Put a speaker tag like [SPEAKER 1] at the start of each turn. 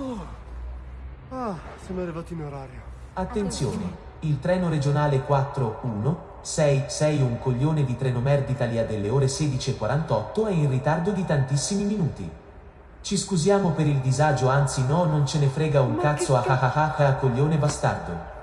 [SPEAKER 1] Oh. Ah, siamo arrivati in orario.
[SPEAKER 2] Attenzione, il treno regionale 41661 un coglione di Trenomer d'Italia delle ore 16.48 è in ritardo di tantissimi minuti. Ci scusiamo per il disagio, anzi no, non ce ne frega un
[SPEAKER 1] Ma
[SPEAKER 2] cazzo ah ah ah ah, coglione bastardo.